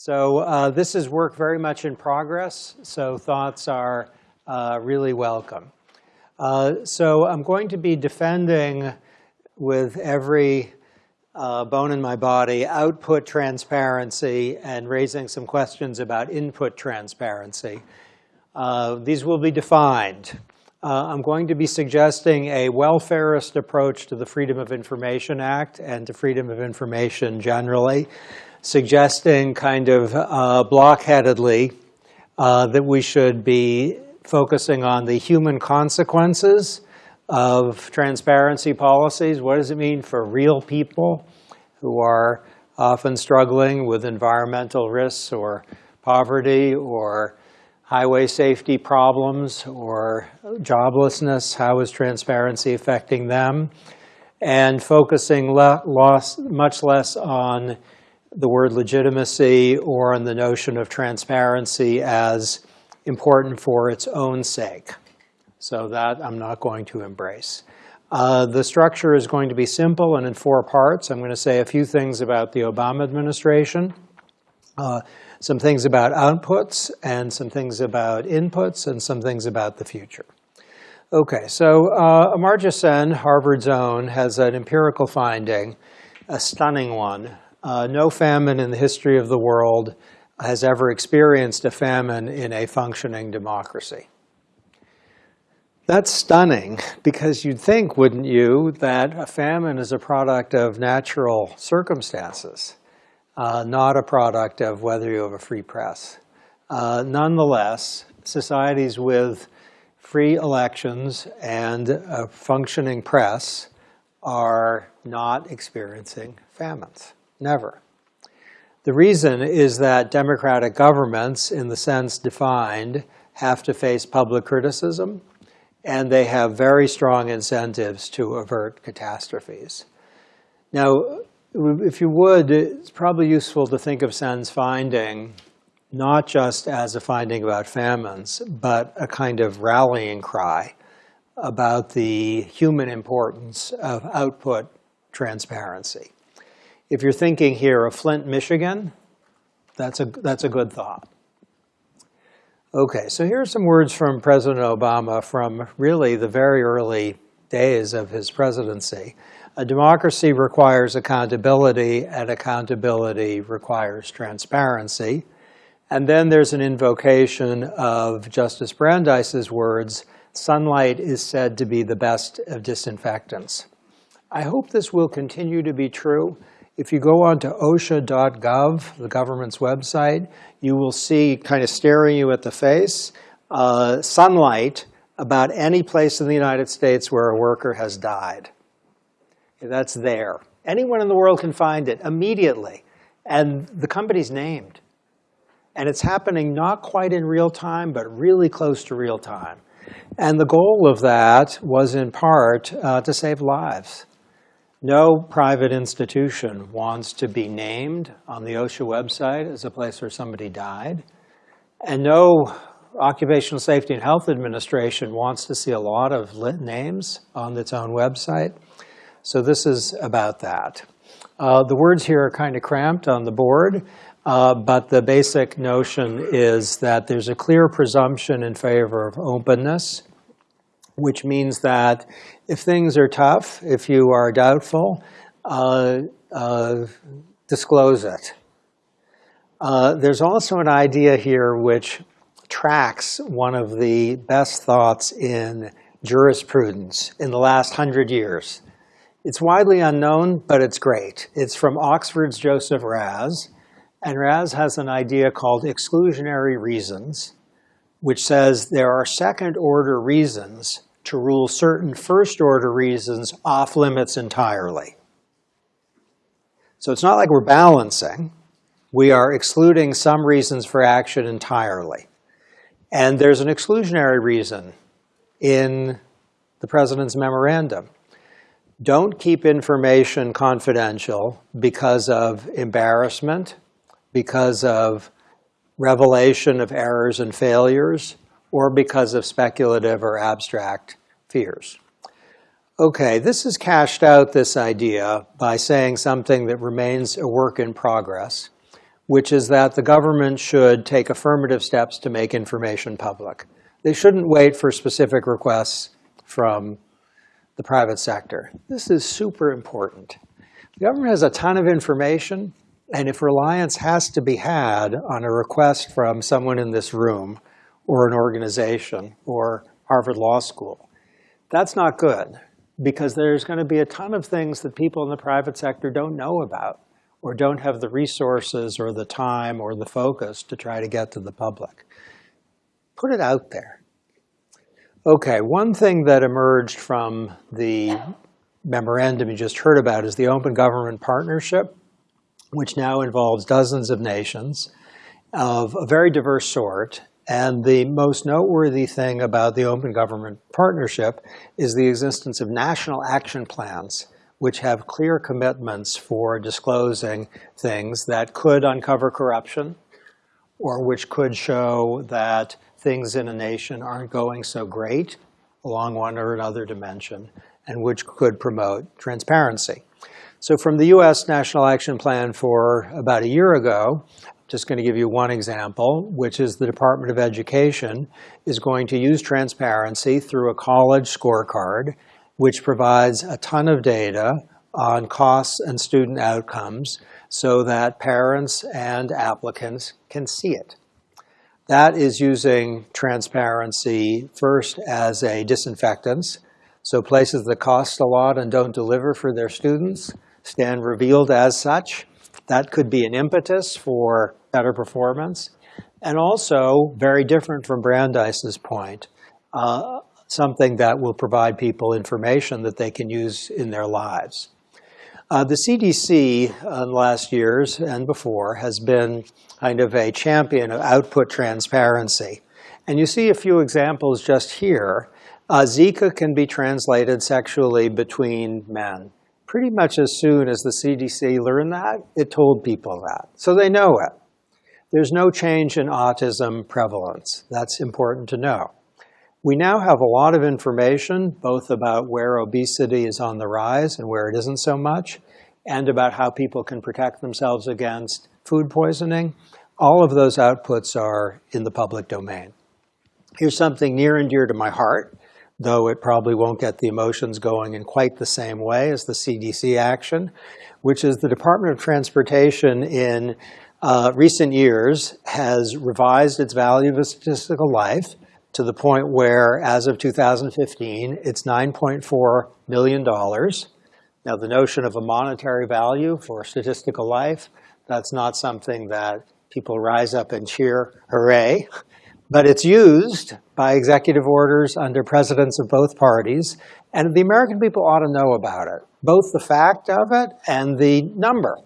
So uh, this is work very much in progress, so thoughts are uh, really welcome. Uh, so I'm going to be defending with every uh, bone in my body output transparency and raising some questions about input transparency. Uh, these will be defined. Uh, I'm going to be suggesting a welfarist approach to the Freedom of Information Act and to freedom of information generally suggesting kind of uh, blockheadedly uh, that we should be focusing on the human consequences of transparency policies. What does it mean for real people who are often struggling with environmental risks or poverty or highway safety problems or joblessness? How is transparency affecting them? And focusing le much less on the word legitimacy or on the notion of transparency as important for its own sake. So that I'm not going to embrace. Uh, the structure is going to be simple and in four parts. I'm going to say a few things about the Obama administration, uh, some things about outputs, and some things about inputs, and some things about the future. Okay, so uh, Amartya Sen, Harvard's own, has an empirical finding, a stunning one, uh, no famine in the history of the world has ever experienced a famine in a functioning democracy. That's stunning because you'd think, wouldn't you, that a famine is a product of natural circumstances, uh, not a product of whether you have a free press. Uh, nonetheless, societies with free elections and a functioning press are not experiencing famines. Never. The reason is that democratic governments, in the sense defined, have to face public criticism, and they have very strong incentives to avert catastrophes. Now, if you would, it's probably useful to think of Sen's finding not just as a finding about famines, but a kind of rallying cry about the human importance of output transparency. If you're thinking here of Flint, Michigan, that's a, that's a good thought. Okay, so here are some words from President Obama from really the very early days of his presidency. A democracy requires accountability, and accountability requires transparency. And then there's an invocation of Justice Brandeis's words, sunlight is said to be the best of disinfectants. I hope this will continue to be true. If you go on to OSHA.gov, the government's website, you will see kind of staring you at the face, uh, sunlight about any place in the United States where a worker has died. That's there. Anyone in the world can find it immediately. And the company's named. And it's happening not quite in real time, but really close to real time. And the goal of that was in part uh, to save lives. No private institution wants to be named on the OSHA website as a place where somebody died. And no Occupational Safety and Health Administration wants to see a lot of names on its own website. So this is about that. Uh, the words here are kind of cramped on the board, uh, but the basic notion is that there's a clear presumption in favor of openness, which means that if things are tough, if you are doubtful, uh, uh, disclose it. Uh, there's also an idea here which tracks one of the best thoughts in jurisprudence in the last hundred years. It's widely unknown, but it's great. It's from Oxford's Joseph Raz, and Raz has an idea called exclusionary reasons, which says there are second-order reasons to rule certain first-order reasons off limits entirely. So it's not like we're balancing. We are excluding some reasons for action entirely. And there's an exclusionary reason in the president's memorandum. Don't keep information confidential because of embarrassment, because of revelation of errors and failures, or because of speculative or abstract fears. Okay, this has cashed out this idea by saying something that remains a work in progress, which is that the government should take affirmative steps to make information public. They shouldn't wait for specific requests from the private sector. This is super important. The government has a ton of information, and if reliance has to be had on a request from someone in this room or an organization or Harvard Law School, that's not good because there's going to be a ton of things that people in the private sector don't know about or don't have the resources or the time or the focus to try to get to the public. Put it out there. Okay, one thing that emerged from the memorandum you just heard about is the Open Government Partnership, which now involves dozens of nations of a very diverse sort. And the most noteworthy thing about the Open Government Partnership is the existence of national action plans which have clear commitments for disclosing things that could uncover corruption or which could show that things in a nation aren't going so great along one or another dimension and which could promote transparency. So from the US National Action Plan for about a year ago, just going to give you one example, which is the Department of Education is going to use transparency through a college scorecard which provides a ton of data on costs and student outcomes so that parents and applicants can see it. That is using transparency first as a disinfectant. So places that cost a lot and don't deliver for their students stand revealed as such. That could be an impetus for better performance. And also, very different from Brandeis's point, uh, something that will provide people information that they can use in their lives. Uh, the CDC uh, in the last years and before has been kind of a champion of output transparency. And you see a few examples just here. Uh, Zika can be translated sexually between men. Pretty much as soon as the CDC learned that, it told people that. So they know it. There's no change in autism prevalence. That's important to know. We now have a lot of information, both about where obesity is on the rise and where it isn't so much, and about how people can protect themselves against food poisoning. All of those outputs are in the public domain. Here's something near and dear to my heart, though it probably won't get the emotions going in quite the same way as the CDC action, which is the Department of Transportation in uh, recent years has revised its value of statistical life to the point where, as of 2015, it's $9.4 million. Now, the notion of a monetary value for statistical life, that's not something that people rise up and cheer, hooray. But it's used by executive orders under presidents of both parties, and the American people ought to know about it, both the fact of it and the number.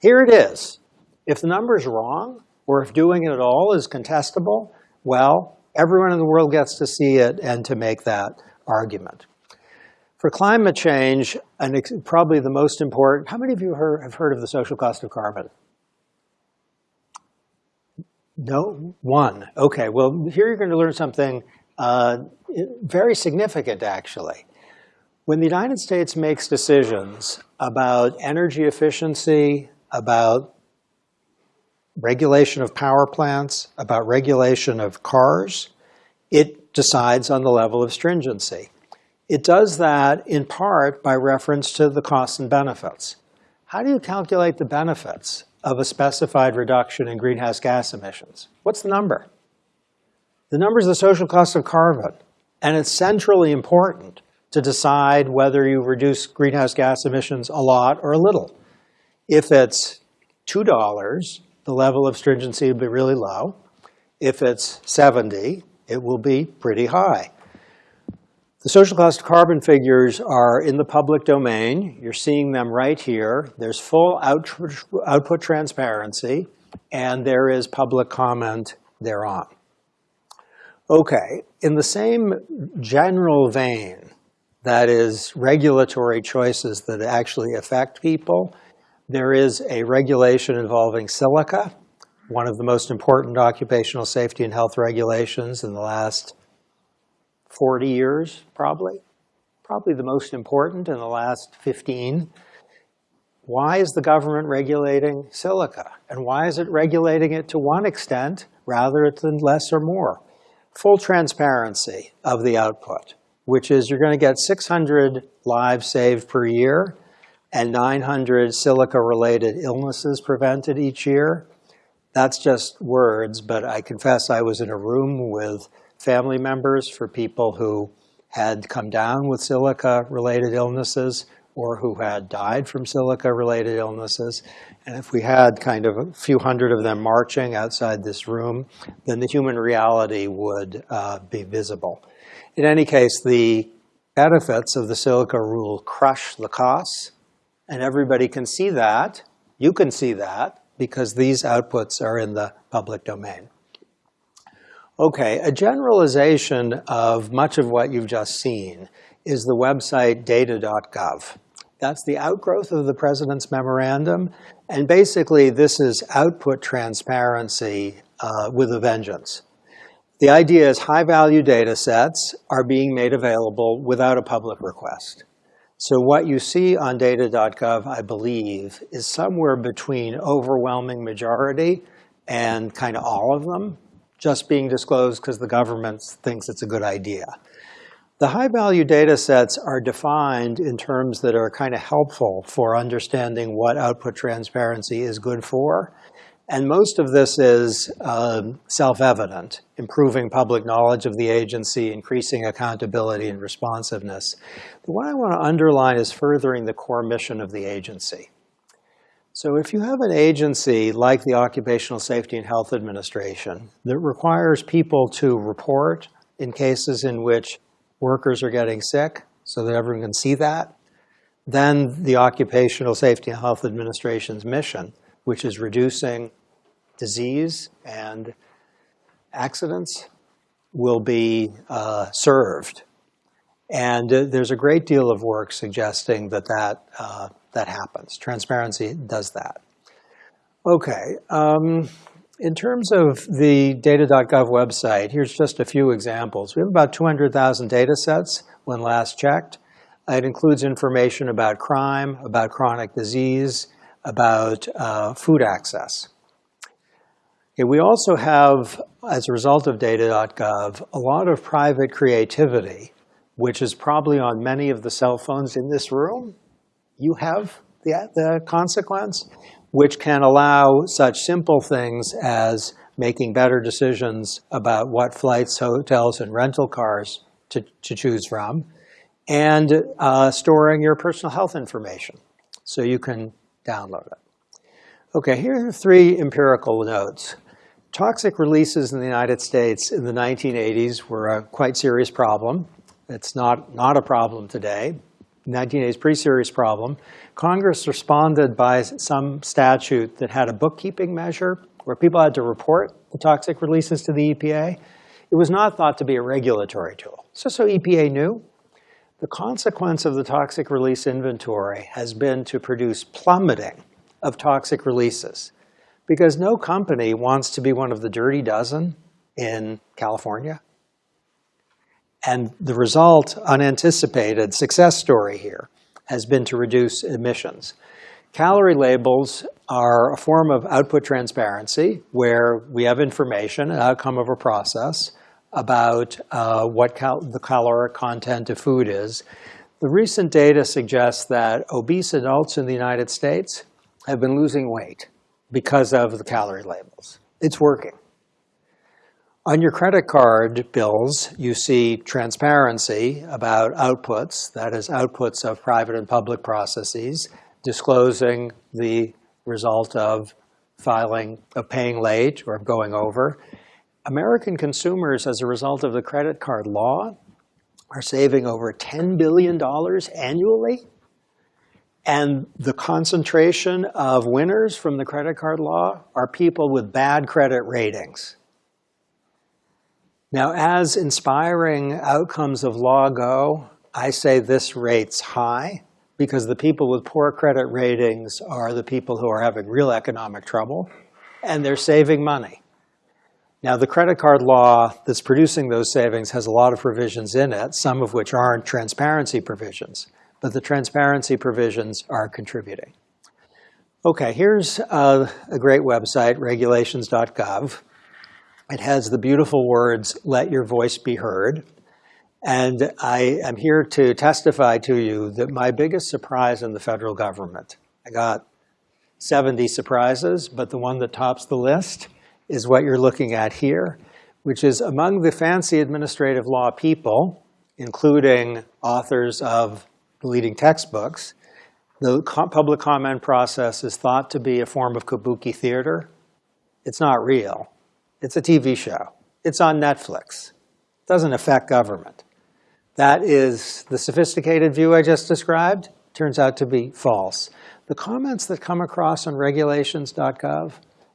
Here it is. If the number is wrong, or if doing it at all is contestable, well, Everyone in the world gets to see it and to make that argument. For climate change, and probably the most important, how many of you have heard of the social cost of carbon? No? One. Okay, well, here you're going to learn something uh, very significant, actually. When the United States makes decisions about energy efficiency, about regulation of power plants, about regulation of cars, it decides on the level of stringency. It does that in part by reference to the costs and benefits. How do you calculate the benefits of a specified reduction in greenhouse gas emissions? What's the number? The number is the social cost of carbon. And it's centrally important to decide whether you reduce greenhouse gas emissions a lot or a little. If it's $2, the level of stringency will be really low. If it's 70, it will be pretty high. The social cost of carbon figures are in the public domain. You're seeing them right here. There's full out output transparency, and there is public comment thereon. Okay, in the same general vein, that is regulatory choices that actually affect people, there is a regulation involving silica, one of the most important occupational safety and health regulations in the last 40 years, probably. Probably the most important in the last 15. why is the government regulating silica? And why is it regulating it to one extent rather than less or more? Full transparency of the output, which is you're going to get 600 lives saved per year and 900 silica-related illnesses prevented each year. That's just words, but I confess I was in a room with family members for people who had come down with silica-related illnesses or who had died from silica-related illnesses. And if we had kind of a few hundred of them marching outside this room, then the human reality would uh, be visible. In any case, the benefits of the silica rule crush the costs, and everybody can see that. You can see that because these outputs are in the public domain. Okay, a generalization of much of what you've just seen is the website data.gov. That's the outgrowth of the president's memorandum. And basically, this is output transparency uh, with a vengeance. The idea is high-value data sets are being made available without a public request. So what you see on data.gov, I believe, is somewhere between overwhelming majority and kind of all of them just being disclosed because the government thinks it's a good idea. The high-value data sets are defined in terms that are kind of helpful for understanding what output transparency is good for. And most of this is um, self-evident, improving public knowledge of the agency, increasing accountability and responsiveness. But what I want to underline is furthering the core mission of the agency. So if you have an agency like the Occupational Safety and Health Administration that requires people to report in cases in which workers are getting sick so that everyone can see that. Then the Occupational Safety and Health Administration's mission, which is reducing disease and accidents, will be uh, served. And uh, there's a great deal of work suggesting that that, uh, that happens. Transparency does that. Okay. Um, in terms of the data.gov website, here's just a few examples. We have about 200,000 data sets when last checked. It includes information about crime, about chronic disease, about uh, food access. Okay, we also have, as a result of data.gov, a lot of private creativity, which is probably on many of the cell phones in this room. You have the, the consequence which can allow such simple things as making better decisions about what flights, hotels, and rental cars to, to choose from, and uh, storing your personal health information so you can download it. Okay, here are three empirical notes. Toxic releases in the United States in the 1980s were a quite serious problem. It's not, not a problem today. 1980s, pretty serious problem. Congress responded by some statute that had a bookkeeping measure where people had to report the toxic releases to the EPA. It was not thought to be a regulatory tool. So, so EPA knew. The consequence of the toxic release inventory has been to produce plummeting of toxic releases because no company wants to be one of the dirty dozen in California. And the result, unanticipated success story here, has been to reduce emissions. Calorie labels are a form of output transparency where we have information, an outcome of a process, about uh, what cal the caloric content of food is. The recent data suggests that obese adults in the United States have been losing weight because of the calorie labels. It's working. On your credit card bills, you see transparency about outputs, that is outputs of private and public processes, disclosing the result of filing, of paying late or of going over. American consumers, as a result of the credit card law, are saving over $10 billion annually. And the concentration of winners from the credit card law are people with bad credit ratings. Now, as inspiring outcomes of law go, I say this rate's high because the people with poor credit ratings are the people who are having real economic trouble, and they're saving money. Now, the credit card law that's producing those savings has a lot of provisions in it, some of which aren't transparency provisions, but the transparency provisions are contributing. Okay, here's uh, a great website, regulations.gov. It has the beautiful words, let your voice be heard. And I am here to testify to you that my biggest surprise in the federal government, I got 70 surprises, but the one that tops the list is what you're looking at here, which is among the fancy administrative law people, including authors of the leading textbooks, the public comment process is thought to be a form of kabuki theater. It's not real. It's a TV show. It's on Netflix. It doesn't affect government. That is the sophisticated view I just described turns out to be false. The comments that come across on regulations.gov,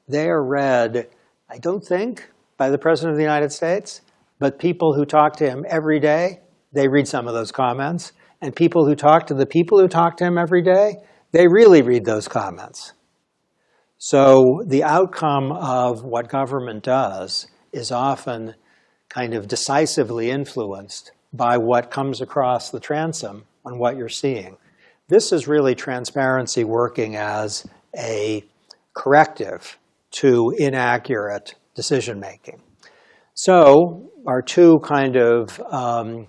they are read, I don't think, by the President of the United States, but people who talk to him every day, they read some of those comments. And people who talk to the people who talk to him every day, they really read those comments. So the outcome of what government does is often kind of decisively influenced by what comes across the transom on what you're seeing. This is really transparency working as a corrective to inaccurate decision making. So our two kind of um,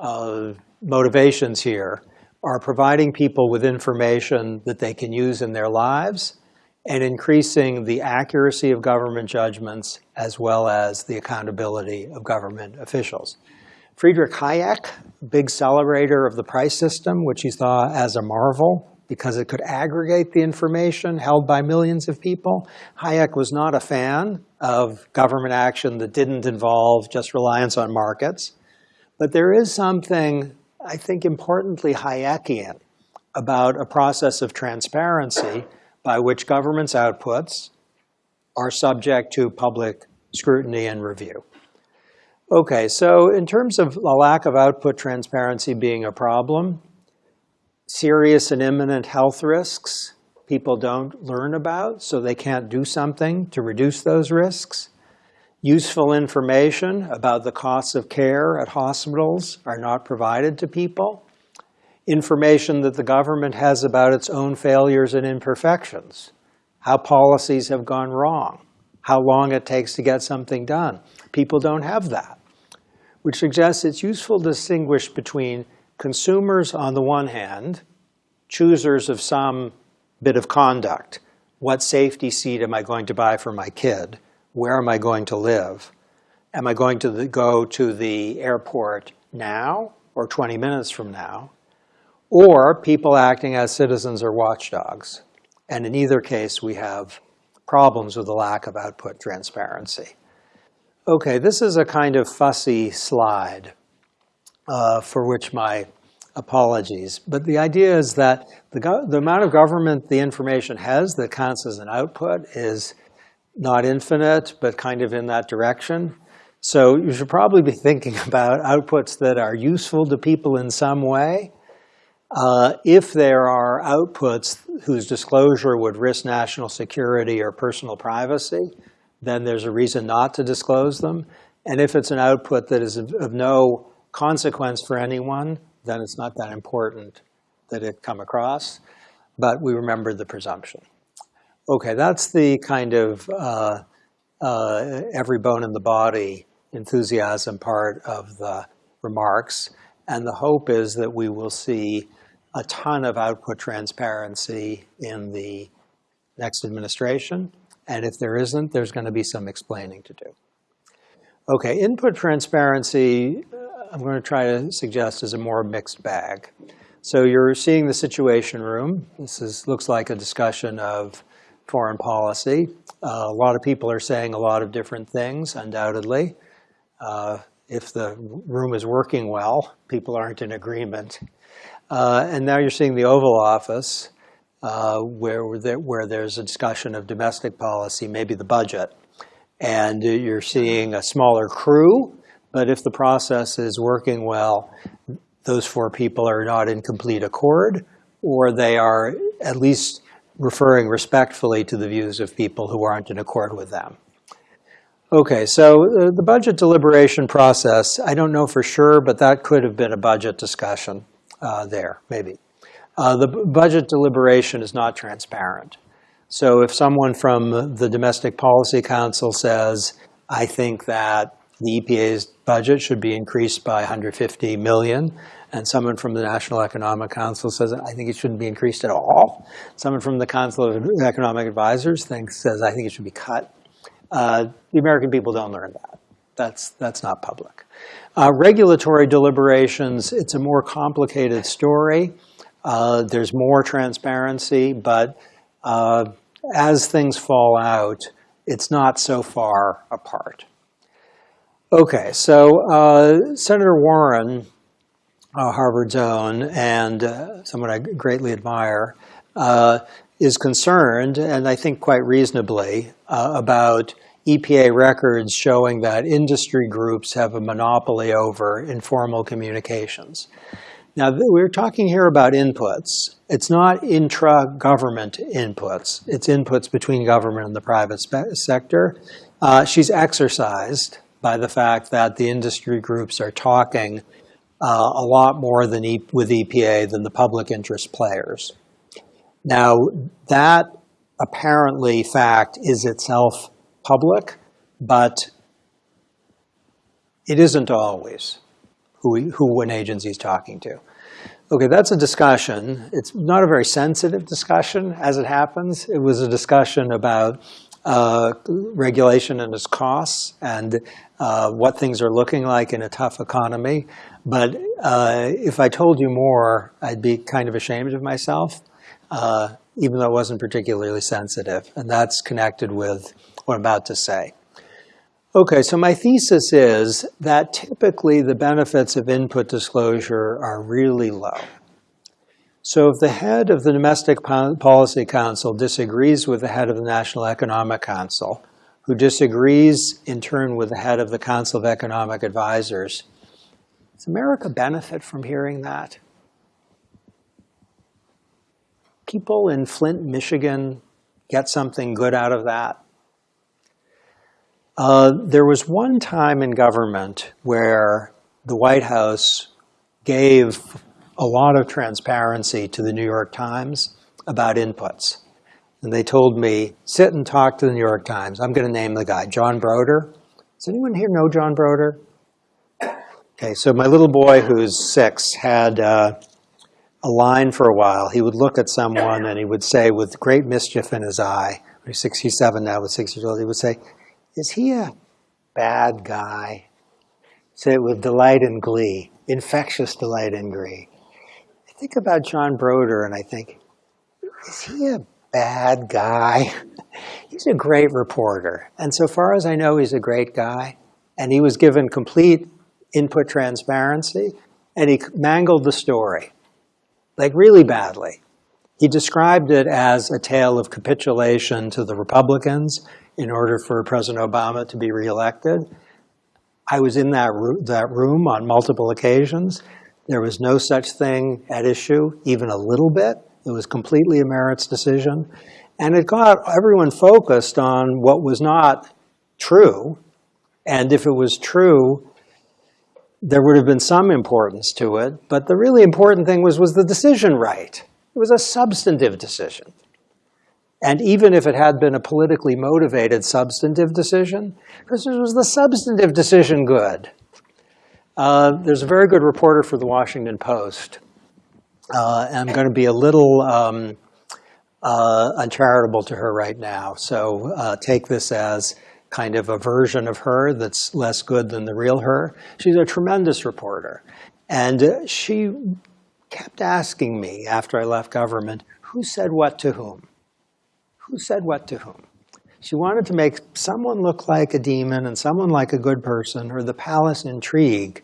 uh, motivations here are providing people with information that they can use in their lives and increasing the accuracy of government judgments as well as the accountability of government officials. Friedrich Hayek, big celebrator of the price system, which he saw as a marvel because it could aggregate the information held by millions of people. Hayek was not a fan of government action that didn't involve just reliance on markets. But there is something, I think importantly Hayekian, about a process of transparency by which government's outputs are subject to public scrutiny and review. Okay, so in terms of a lack of output transparency being a problem, serious and imminent health risks people don't learn about, so they can't do something to reduce those risks. Useful information about the costs of care at hospitals are not provided to people. Information that the government has about its own failures and imperfections, how policies have gone wrong, how long it takes to get something done. People don't have that, which suggests it's useful to distinguish between consumers on the one hand, choosers of some bit of conduct. What safety seat am I going to buy for my kid? Where am I going to live? Am I going to go to the airport now or 20 minutes from now? Or people acting as citizens or watchdogs. And in either case, we have problems with the lack of output transparency. Okay, this is a kind of fussy slide uh, for which my apologies. But the idea is that the, the amount of government the information has that counts as an output is not infinite, but kind of in that direction. So you should probably be thinking about outputs that are useful to people in some way, uh, if there are outputs whose disclosure would risk national security or personal privacy, then there's a reason not to disclose them. And if it's an output that is of, of no consequence for anyone, then it's not that important that it come across. But we remember the presumption. Okay, that's the kind of uh, uh, every bone in the body enthusiasm part of the remarks. And the hope is that we will see a ton of output transparency in the next administration. And if there isn't, there's going to be some explaining to do. Okay, input transparency, I'm going to try to suggest is a more mixed bag. So you're seeing the Situation Room. This is, looks like a discussion of foreign policy. Uh, a lot of people are saying a lot of different things, undoubtedly. Uh, if the room is working well, people aren't in agreement. Uh, and now you're seeing the Oval Office, uh, where, where there's a discussion of domestic policy, maybe the budget. And you're seeing a smaller crew, but if the process is working well, those four people are not in complete accord, or they are at least referring respectfully to the views of people who aren't in accord with them. Okay, so uh, the budget deliberation process, I don't know for sure, but that could have been a budget discussion uh, there, maybe. Uh, the budget deliberation is not transparent. So if someone from the Domestic Policy Council says, I think that the EPA's budget should be increased by 150 million, and someone from the National Economic Council says, I think it shouldn't be increased at all. Someone from the Council of Economic Advisors thinks, says, I think it should be cut. Uh, the American people don't learn that. That's, that's not public. Uh, regulatory deliberations, it's a more complicated story. Uh, there's more transparency, but uh, as things fall out, it's not so far apart. Okay, so uh, Senator Warren uh, Harvard's own, and uh, someone I greatly admire, is concerned, and I think quite reasonably, about EPA records showing that industry groups have a monopoly over informal communications. Now, we're talking here about inputs. It's not intra-government inputs. It's inputs between government and the private sector. Uh, she's exercised by the fact that the industry groups are talking uh, a lot more than e with EPA than the public interest players. Now, that apparently fact is itself public, but it isn't always who, who an agency is talking to. Okay, that's a discussion. It's not a very sensitive discussion, as it happens. It was a discussion about uh, regulation and its costs and uh, what things are looking like in a tough economy. But uh, if I told you more, I'd be kind of ashamed of myself, uh, even though it wasn't particularly sensitive. And that's connected with what I'm about to say. Okay, so my thesis is that typically the benefits of input disclosure are really low. So if the head of the Domestic Policy Council disagrees with the head of the National Economic Council, who disagrees in turn with the head of the Council of Economic Advisors, does America benefit from hearing that? People in Flint, Michigan get something good out of that? Uh, there was one time in government where the White House gave a lot of transparency to the New York Times about inputs. And they told me, sit and talk to the New York Times. I'm going to name the guy, John Broder. Does anyone here know John Broder? Okay, so my little boy who's six had uh, a line for a while. He would look at someone and he would say with great mischief in his eye, he's 67 now, with six years old, he would say, is he a bad guy? Say it with delight and glee, infectious delight and glee. I think about John Broder and I think, is he a bad guy? he's a great reporter. And so far as I know, he's a great guy. And he was given complete input transparency, and he mangled the story, like really badly. He described it as a tale of capitulation to the Republicans in order for President Obama to be reelected. I was in that, that room on multiple occasions. There was no such thing at issue, even a little bit. It was completely a merits decision. And it got everyone focused on what was not true. And if it was true, there would have been some importance to it, but the really important thing was, was the decision right? It was a substantive decision. And even if it had been a politically motivated substantive decision, this was the substantive decision good. Uh, there's a very good reporter for the Washington Post. Uh, and I'm going to be a little um, uh, uncharitable to her right now. So uh, take this as kind of a version of her that's less good than the real her. She's a tremendous reporter. And she kept asking me after I left government, who said what to whom? Who said what to whom? She wanted to make someone look like a demon and someone like a good person, or the palace intrigue.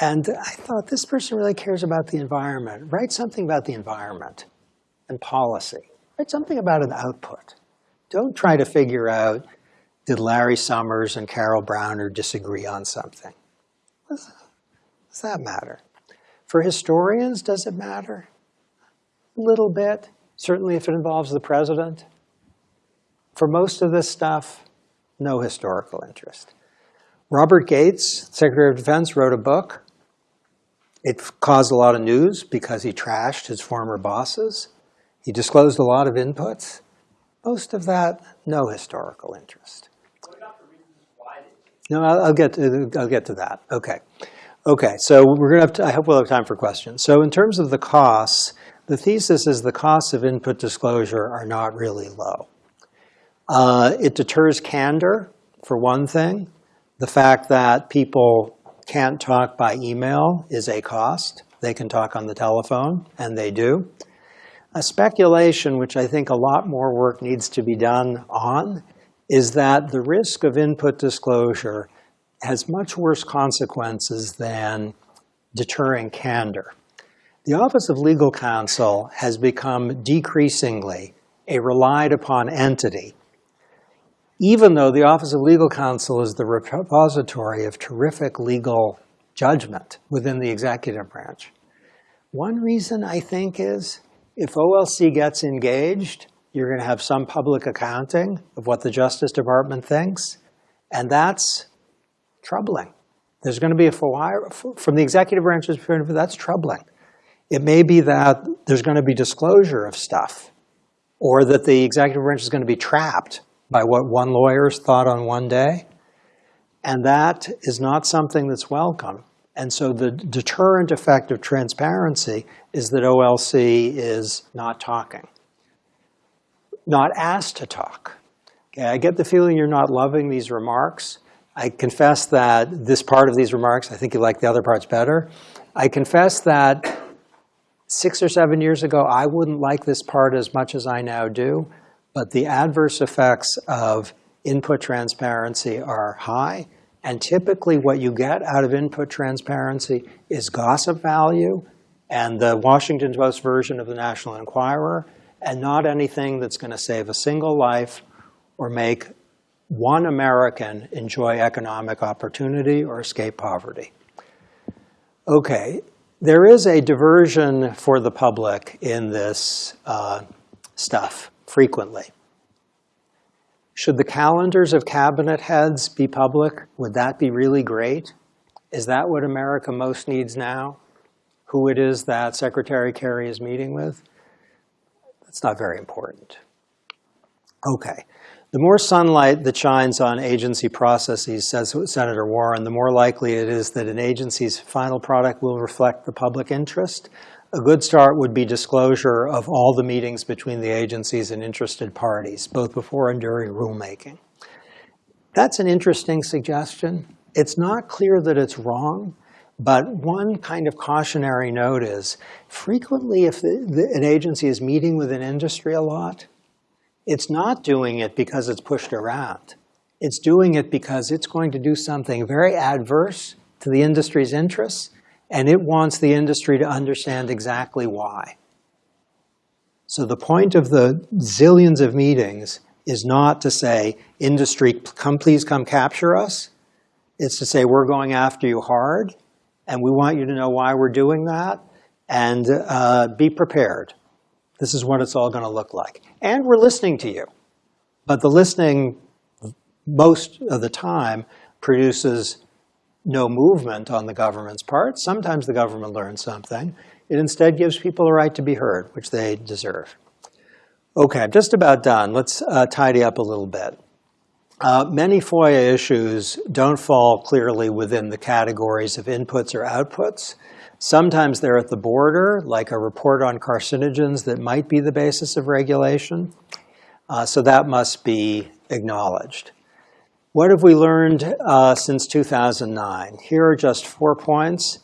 And I thought, this person really cares about the environment. Write something about the environment and policy. Write something about an output. Don't try to figure out did Larry Summers and Carol Browner disagree on something? Does that matter? For historians, does it matter? A little bit, certainly if it involves the president. For most of this stuff, no historical interest. Robert Gates, Secretary of Defense, wrote a book. It caused a lot of news because he trashed his former bosses. He disclosed a lot of inputs. Most of that, no historical interest. No, I'll, I'll get to, I'll get to that. Okay. Okay, so we're gonna have to, I hope we'll have time for questions. So in terms of the costs, the thesis is the costs of input disclosure are not really low. Uh, it deters candor, for one thing. The fact that people can't talk by email is a cost. They can talk on the telephone, and they do. A speculation, which I think a lot more work needs to be done on, is that the risk of input disclosure has much worse consequences than deterring candor. The Office of Legal Counsel has become decreasingly a relied upon entity, even though the Office of Legal Counsel is the repository of terrific legal judgment within the executive branch. One reason I think is if OLC gets engaged, you're going to have some public accounting of what the Justice Department thinks, and that's troubling. There's going to be a from the executive branch's point of view, that's troubling. It may be that there's going to be disclosure of stuff, or that the executive branch is going to be trapped by what one lawyer's thought on one day. And that is not something that's welcome. And so the deterrent effect of transparency is that OLC is not talking, not asked to talk. Okay, I get the feeling you're not loving these remarks. I confess that this part of these remarks, I think you like the other parts better. I confess that six or seven years ago, I wouldn't like this part as much as I now do, but the adverse effects of input transparency are high. And typically what you get out of input transparency is gossip value and the Washington Post version of the National Enquirer, and not anything that's going to save a single life or make one American enjoy economic opportunity or escape poverty. Okay, there is a diversion for the public in this uh, stuff frequently. Should the calendars of cabinet heads be public? Would that be really great? Is that what America most needs now? Who it is that Secretary Kerry is meeting with? That's not very important. Okay. The more sunlight that shines on agency processes, says Senator Warren, the more likely it is that an agency's final product will reflect the public interest. A good start would be disclosure of all the meetings between the agencies and interested parties, both before and during rulemaking. That's an interesting suggestion. It's not clear that it's wrong, but one kind of cautionary note is frequently if the, the, an agency is meeting with an industry a lot, it's not doing it because it's pushed around. It's doing it because it's going to do something very adverse to the industry's interests, and it wants the industry to understand exactly why. So the point of the zillions of meetings is not to say, industry, come please come capture us. It's to say, we're going after you hard, and we want you to know why we're doing that, and uh, be prepared. This is what it's all going to look like. And we're listening to you. But the listening, most of the time, produces no movement on the government's part. Sometimes the government learns something. It instead gives people a right to be heard, which they deserve. Okay, I'm just about done. Let's uh, tidy up a little bit. Uh, many FOIA issues don't fall clearly within the categories of inputs or outputs. Sometimes they're at the border, like a report on carcinogens that might be the basis of regulation. Uh, so that must be acknowledged. What have we learned uh, since 2009? Here are just four points.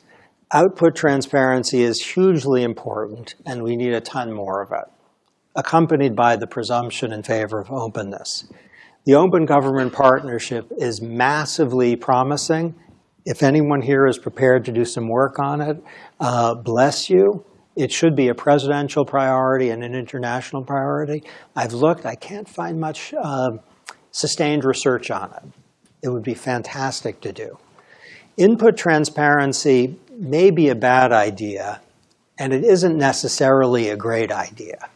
Output transparency is hugely important, and we need a ton more of it, accompanied by the presumption in favor of openness. The Open Government Partnership is massively promising if anyone here is prepared to do some work on it, uh, bless you. It should be a presidential priority and an international priority. I've looked, I can't find much uh, sustained research on it. It would be fantastic to do. Input transparency may be a bad idea, and it isn't necessarily a great idea.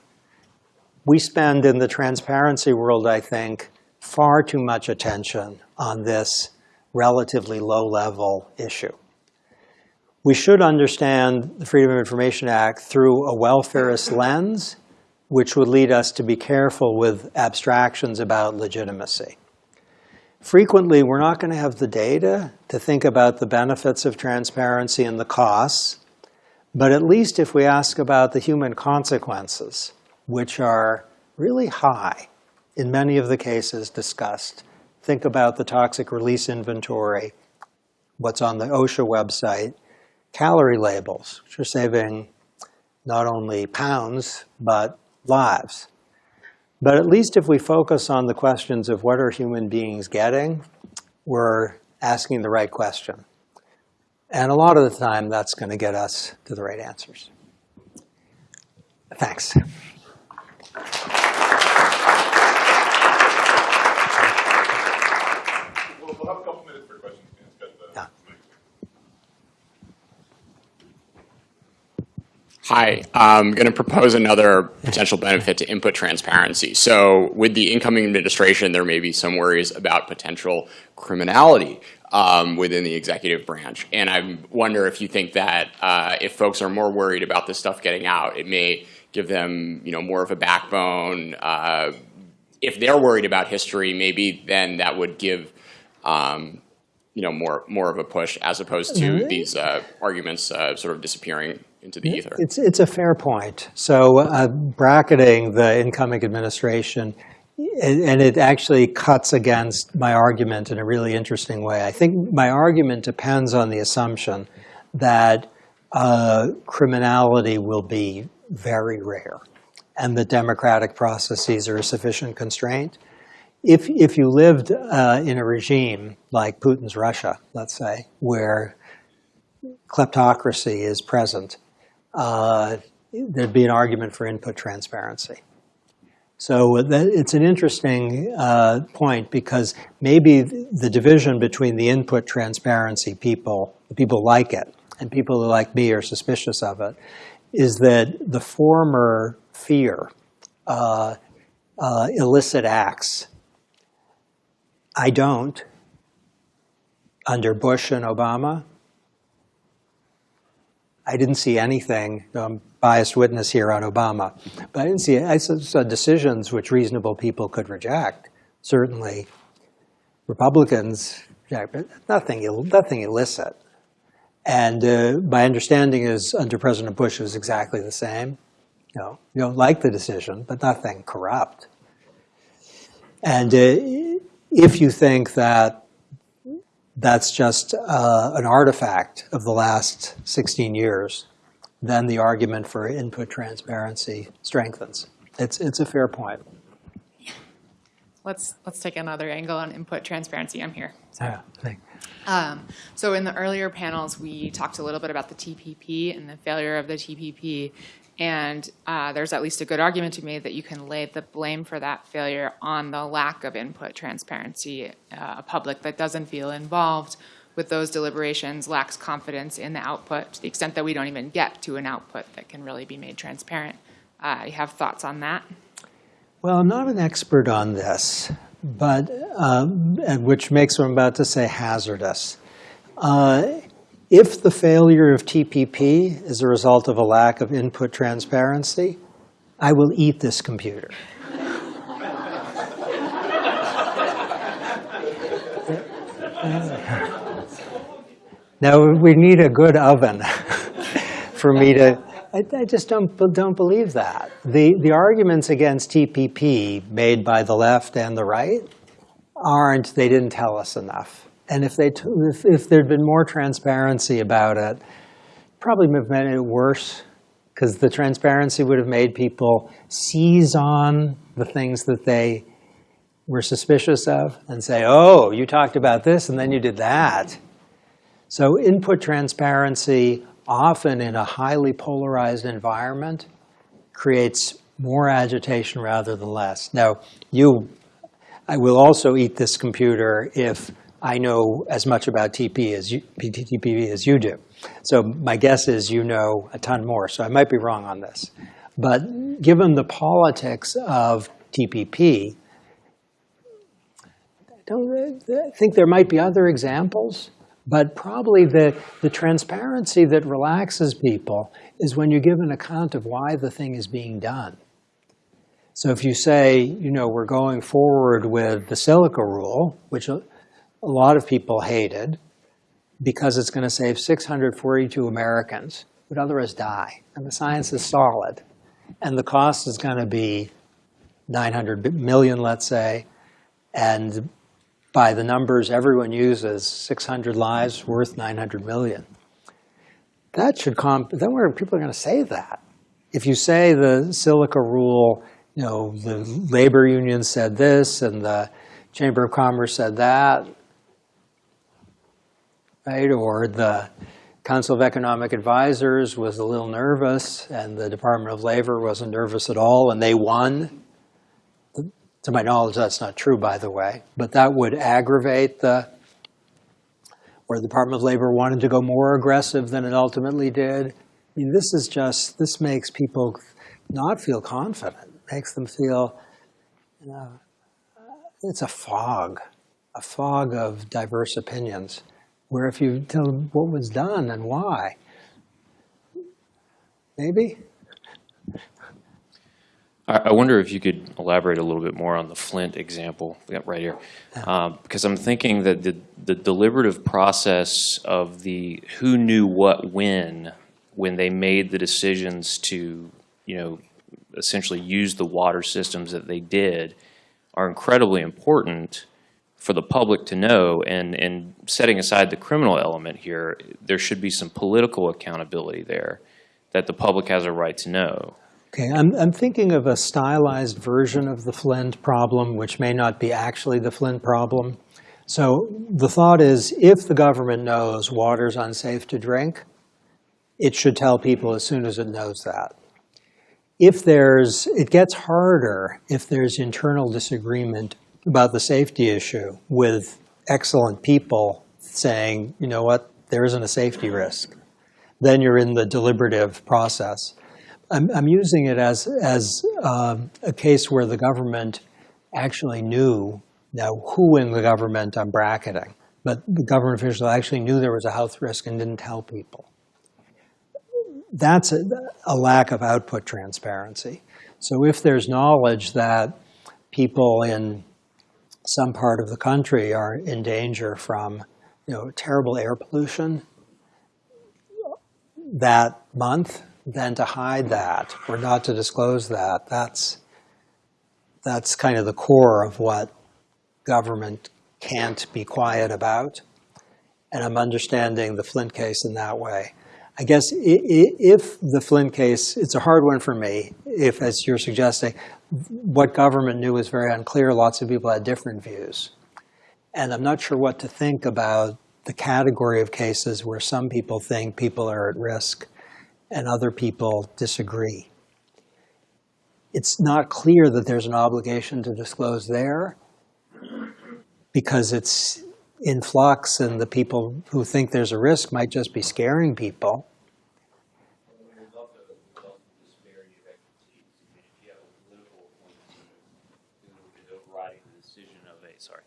We spend in the transparency world, I think, far too much attention on this relatively low-level issue. We should understand the Freedom of Information Act through a welfarist lens, which would lead us to be careful with abstractions about legitimacy. Frequently, we're not going to have the data to think about the benefits of transparency and the costs, but at least if we ask about the human consequences, which are really high in many of the cases discussed, think about the toxic release inventory, what's on the OSHA website, calorie labels, which are saving not only pounds, but lives. But at least if we focus on the questions of what are human beings getting, we're asking the right question. And a lot of the time, that's going to get us to the right answers. Thanks. We'll, we'll have a couple minutes for questions. Dan's got the Yeah. mic. Hi, I'm going to propose another potential benefit to input transparency. So with the incoming administration, there may be some worries about potential criminality um, within the executive branch. And I wonder if you think that uh, if folks are more worried about this stuff getting out, it may give them, you know, more of a backbone. Uh, if they're worried about history, maybe then that would give um, you know, more more of a push as opposed to these uh, arguments uh, sort of disappearing into the ether. It's, it's a fair point. So uh, bracketing the incoming administration, and, and it actually cuts against my argument in a really interesting way. I think my argument depends on the assumption that uh, criminality will be very rare and the democratic processes are a sufficient constraint. If, if you lived uh, in a regime like Putin's Russia, let's say, where kleptocracy is present, uh, there'd be an argument for input transparency. So it's an interesting uh, point because maybe the division between the input transparency people, the people like it, and people who like me are suspicious of it, is that the former fear uh, uh, illicit acts. I don't. Under Bush and Obama, I didn't see anything. I'm biased witness here on Obama, but I didn't see. I saw decisions which reasonable people could reject. Certainly, Republicans, nothing, nothing illicit. And uh, my understanding is under President Bush it was exactly the same. You know, you don't like the decision, but nothing corrupt. And uh, if you think that that's just uh, an artifact of the last 16 years, then the argument for input transparency strengthens. It's, it's a fair point. Let's, let's take another angle on input transparency. I'm here. Yeah, Um, so in the earlier panels, we talked a little bit about the TPP and the failure of the TPP. And uh, there's at least a good argument to be made that you can lay the blame for that failure on the lack of input transparency. Uh, a public that doesn't feel involved with those deliberations lacks confidence in the output to the extent that we don't even get to an output that can really be made transparent. Uh, you have thoughts on that? Well, I'm not an expert on this, but um, which makes what I'm about to say hazardous. Uh, if the failure of TPP is a result of a lack of input transparency, I will eat this computer. Now, we need a good oven for me to, I, I just don't, don't believe that. The, the arguments against TPP made by the left and the right aren't, they didn't tell us enough. And if, they, if, if there'd been more transparency about it, probably would have made it worse because the transparency would have made people seize on the things that they were suspicious of and say, oh, you talked about this and then you did that. So input transparency, often in a highly polarized environment, creates more agitation rather than less. Now, you, I will also eat this computer if I know as much about TP as you, as you do. So my guess is you know a ton more, so I might be wrong on this. But given the politics of TPP, I don't I think there might be other examples, but probably the, the transparency that relaxes people is when you give an account of why the thing is being done. So if you say, you know, we're going forward with the silica rule, which a, lot of people hated, because it's going to save 642 Americans would otherwise die, and the science is solid, and the cost is going to be 900 million, let's say, and by the numbers everyone uses, 600 lives worth 900 million. That should comp, then where people are going to say that. If you say the silica rule, you know, the labor union said this and the Chamber of Commerce said that, right? Or the Council of Economic Advisors was a little nervous and the Department of Labor wasn't nervous at all and they won. To my knowledge, that's not true, by the way, but that would aggravate the, where the Department of Labor wanted to go more aggressive than it ultimately did. I mean, this is just, this makes people not feel confident, makes them feel, you know, it's a fog, a fog of diverse opinions, where if you tell them what was done and why, maybe? I I wonder if you could elaborate a little bit more on the Flint example right here. Um, Because I'm thinking that the, the deliberative process of the who knew what when, when they made the decisions to, you know, essentially use the water systems that they did are incredibly important for the public to know. And, and setting aside the criminal element here, there should be some political accountability there that the public has a right to know. Okay, I'm, I'm thinking of a stylized version of the Flint problem, which may not be actually the Flint problem. So the thought is, if the government knows water's unsafe to drink, it should tell people as soon as it knows that. If there's, it gets harder if there's internal disagreement about the safety issue with excellent people saying, you know what, there isn't a safety risk. Then you're in the deliberative process. I'm, I'm using it as, as um, a case where the government actually knew, now who in the government I'm bracketing, but the government official actually knew there was a health risk and didn't tell people. That's a, a lack of output transparency. So if there's knowledge that people in some part of the country are in danger from you know, terrible air pollution that month, then to hide that or not to disclose that, that's, that's kind of the core of what government can't be quiet about. And I'm understanding the Flint case in that way. I guess if the Flint case, it's a hard one for me, if, as you're suggesting, what government knew was very unclear. Lots of people had different views. And I'm not sure what to think about the category of cases where some people think people are at risk and other people disagree. It's not clear that there's an obligation to disclose there because it's in flux and the people who think there's a risk might just be scaring people. There's also, there's also disparity of expertise. I mean, if you have a political appointee who is overriding the decision of a, sorry,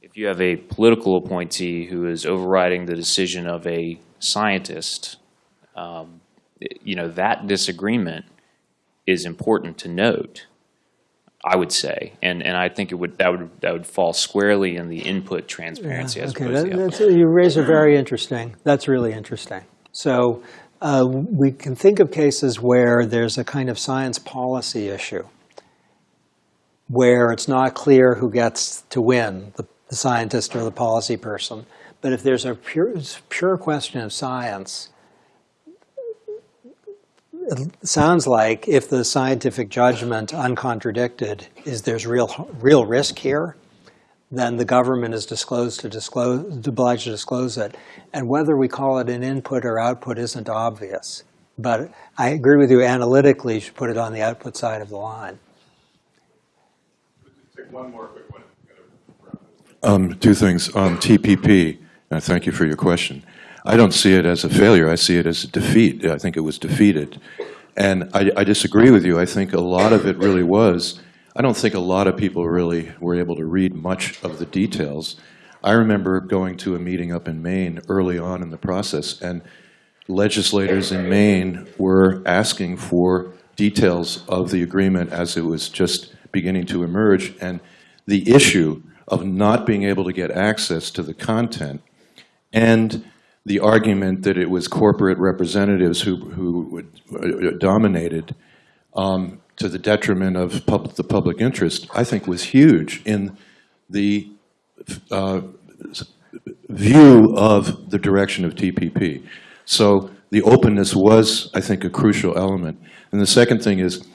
if you have a political appointee who is overriding the decision of a scientist, um, you know, that disagreement is important to note, I would say. And, and I think it would, that would, that would fall squarely in the input transparency as Okay, opposed to that, the that's, you raise a very interesting, that's really interesting. So uh, we can think of cases where there's a kind of science policy issue, where it's not clear who gets to win, the, the scientist or the policy person. But if there's a pure, pure question of science, it sounds like if the scientific judgment, uncontradicted, is there's real, real risk here, then the government is disclosed to disclose, obliged to disclose it. And whether we call it an input or output isn't obvious. But I agree with you, analytically, you should put it on the output side of the line. Take one more quick. Um, Two things. On TPP, and thank you for your question. I don't see it as a failure. I see it as a defeat. I think it was defeated. And I I disagree with you. I think a lot of it really was, I don't think a lot of people really were able to read much of the details. I remember going to a meeting up in Maine early on in the process, and legislators in Maine were asking for details of the agreement as it was just beginning to emerge, and the issue of not being able to get access to the content, and the argument that it was corporate representatives who, who would- uh, dominated um, to the detriment of pub- the public interest, I think was huge in the uh, view of the direction of TPP. So the openness was, I think, a crucial element. And the second thing is,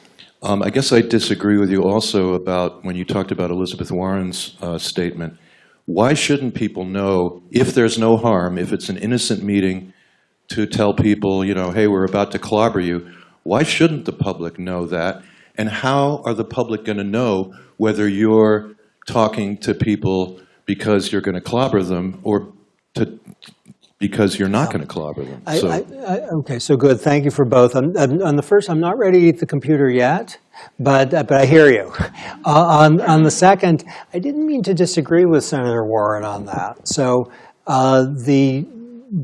um, I guess I disagree with you also about when you talked about Elizabeth Warren's uh, statement. Why shouldn't people know if there's no harm, if it's an innocent meeting, to tell people, you know, hey, we're about to clobber you? Why shouldn't the public know that? And how are the public going to know whether you're talking to people because you're going to clobber them or to, because you're not going to clobber them? I, So- I, I, okay, so good. Thank you for both. On, the first, I'm not ready to eat the computer yet, but uh, but I hear you. Uh, on on the second, I didn't mean to disagree with Senator Warren on that. So uh, the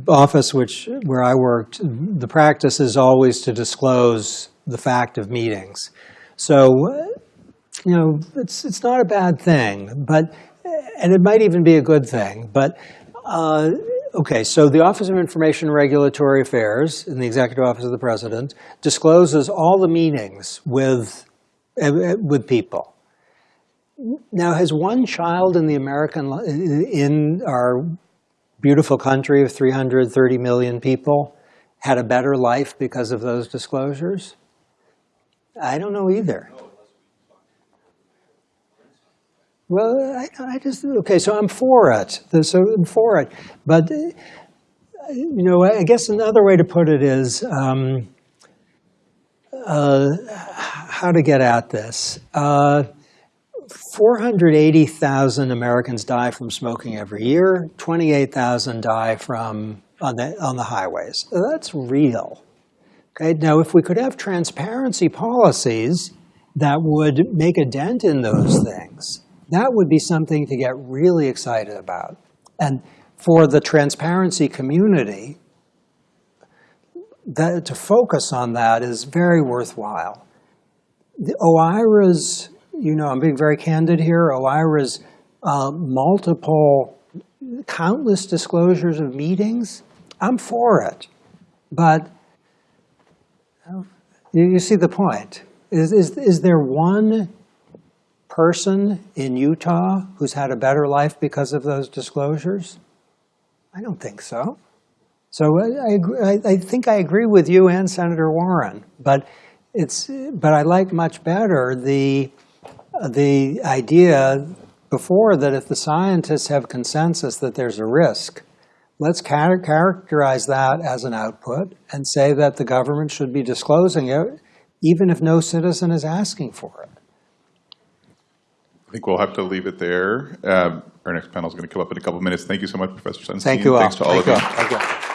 office which where I worked, the practice is always to disclose the fact of meetings. So uh, you know, it's it's not a bad thing, but and it might even be a good thing. But uh, okay, so the Office of Information Regulatory Affairs in the Executive Office of the President discloses all the meetings with with people. Now, has one child in the American in our beautiful country of 330 million people had a better life because of those disclosures? I don't know either. Well, I, I just, okay, so I'm for it, so I'm for it. But, uh, you know, I guess another way to put it is um, uh, how to get at this. Uh, 480,000 Americans die from smoking every year, 28,000 die from, on the, on the highways. That's real. Okay, now if we could have transparency policies that would make a dent in those things, that would be something to get really excited about. And for the transparency community, that, to focus on that is very worthwhile. The OIRA's, you know, I'm being very candid here, OIRA's uh, multiple, countless disclosures of meetings, I'm for it. But you, you see the point. Is, is, is there one person in Utah who's had a better life because of those disclosures? I don't think so. So uh, I, I, I, I think I agree with you and Senator Warren, but it's, but I like much better the, the idea before that if the scientists have consensus that there's a risk, let's characterize that as an output and say that the government should be disclosing it, even if no citizen is asking for it. I think we'll have to leave it there. Um, Our next panel is going to come up in a couple of minutes. Thank you so much, Professor Sunstein. Thank you all. Thanks to all of Thank you. Thank you.